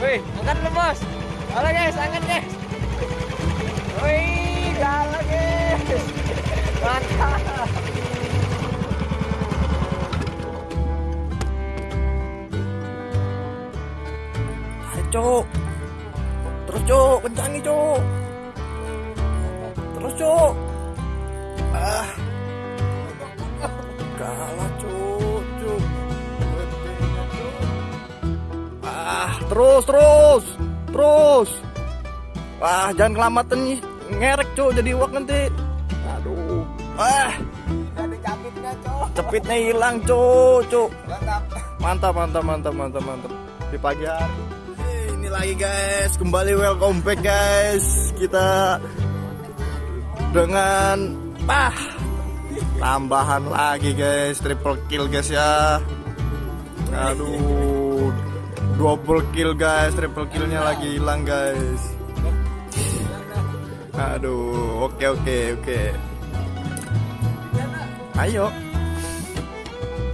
Wih, angkat dulu bos. Halo guys, angkat guys. Wih, galak guys. Mantap. Ayo, Cuk. Terus, Cuk. Kencangi, Cuk. Terus, Cuk. Terus, terus. Terus. Wah, jangan kelamatan nih. Ngerek, Cuk. Jadi uak nanti. Aduh. Ah, Ada capitnya, cepitnya hilang, Cuk. Cuk. Mantap. Mantap, mantap, mantap, mantap, mantap. Di pagi hari. Eh, Ini lagi guys, kembali welcome back guys. Kita dengan ah tambahan lagi guys, triple kill guys ya. Aduh, double kill guys, triple killnya lagi hilang guys. Aduh, oke oke oke. Ayo.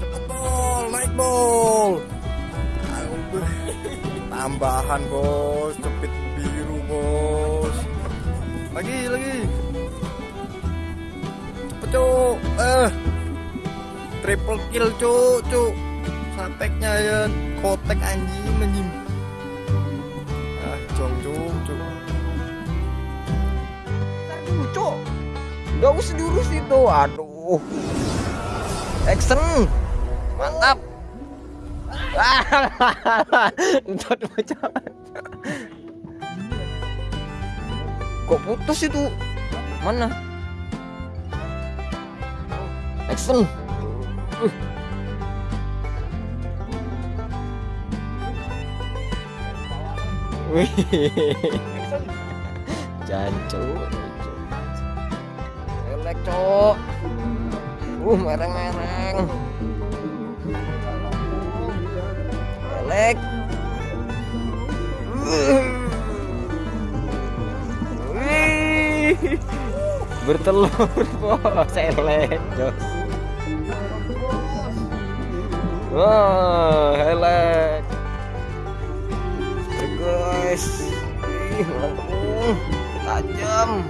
Cepet bol, naik bol. Tambahan bos, cepit biru bos. Lagi lagi. Cepet cuk. Eh. Triple kill cuk cuk. Sateknya ya kotek anjing anjing. Ah, jong jong dulu, Cok. Gak usah diurus itu. Aduh. Action. Mantap. Entot macam. Kok putus itu? Mana? Action. Uh. Jancu. Elek, Cok. Uh, mereng-mereng. Elek. Bertelur, bos. Elek, Jos. Wah. Guys. Ih. Tajam.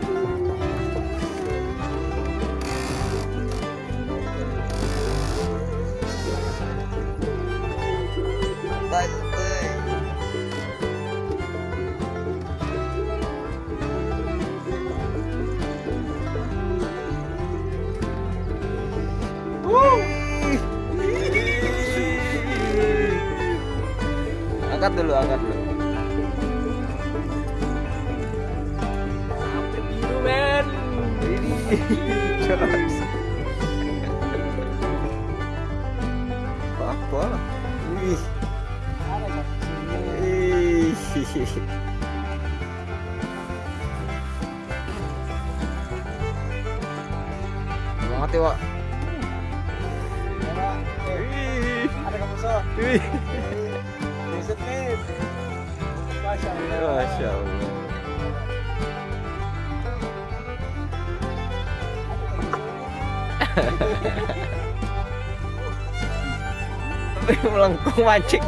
Angkat dulu, angkat dulu. Apa? Ya, Wak. Wih. Ada kamu so. Wih. Masya Allah. melengkung mancing.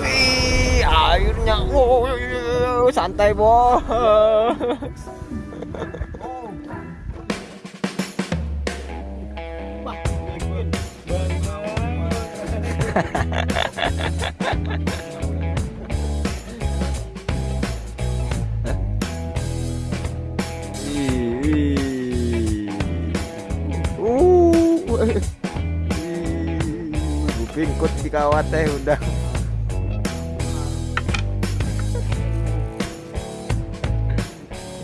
Wih, airnya. Santai, bos. Wih. Bingkut di kawat teh udah.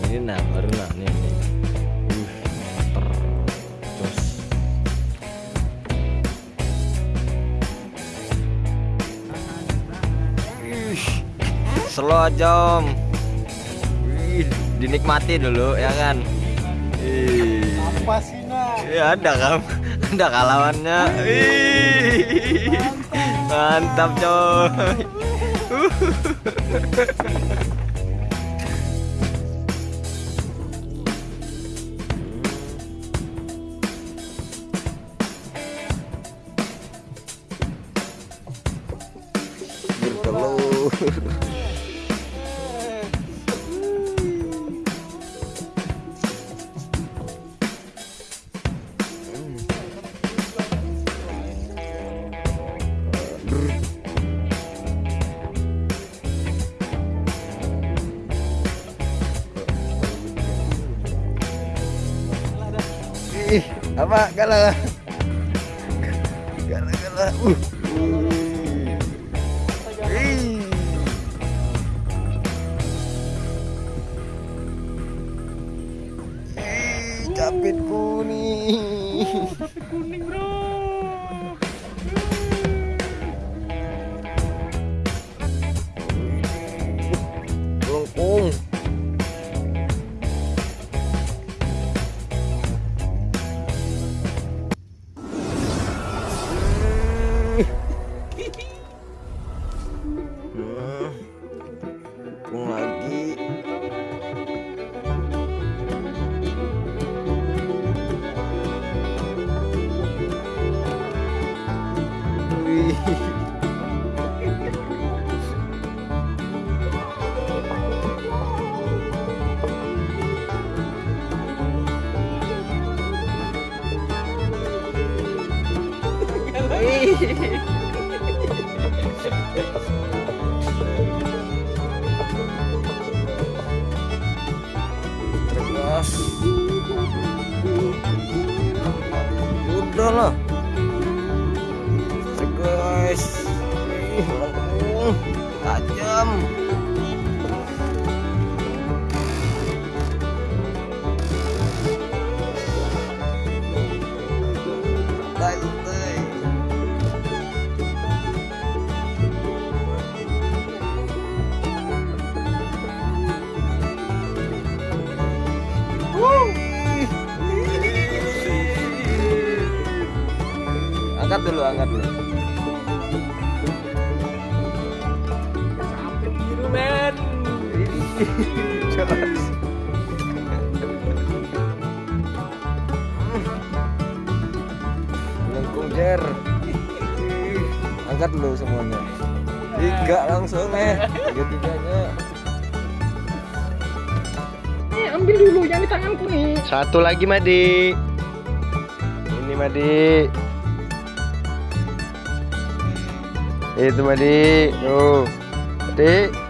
Ini nah baru nah nih. Uh, Slow jam. Wih, dinikmati dulu ya kan. Ih. Apa sih nah? Ya ada kan, ada kalawannya. Wih, mantap coy. apa? Kalah kalah kalah uh. Ih. Ih, capit kuning Lah. Guys. Ih, lengkung. Tajam. Santai. Angkat dulu, angkat dulu. capek biru men Jelas. Lengkung jer. Angkat dulu semuanya. Tiga langsung eh. Tiga tiganya. Eh, ambil dulu yang di tanganku nih. Satu lagi, Madi. Ini, Madi. Itu, Madi. Tuh. Madi.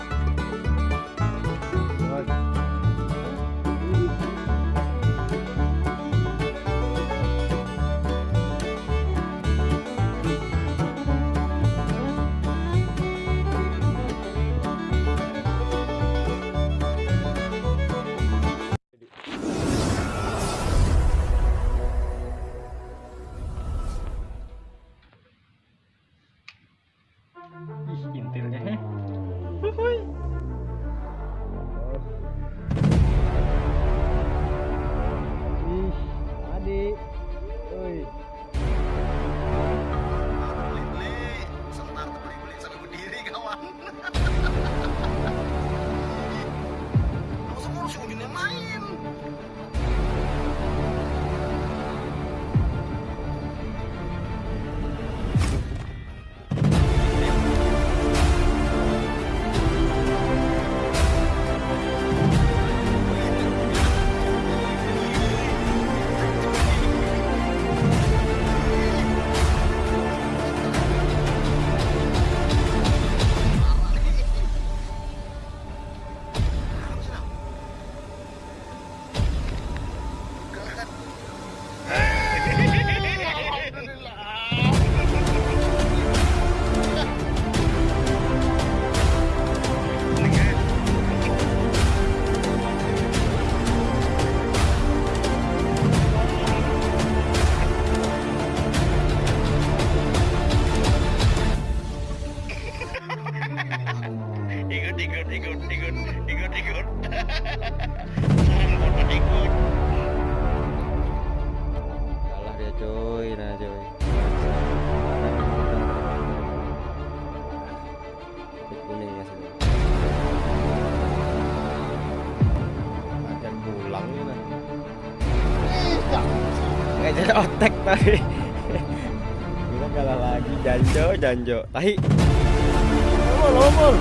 otek tadi. Kita kalah lagi janjo janjo. Tahi. Lomol lomol.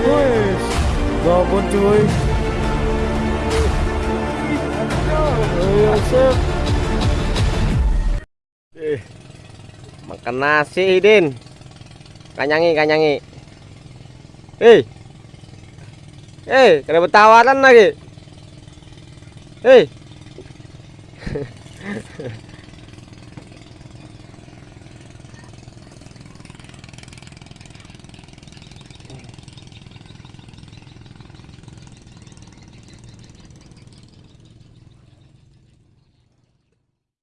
Wes, gabon cuy. Ayo sip. Eh, makan nasi Din. Kanyangi, kanyangi. Eh, Eh, dapat tawaran lagi. Hei.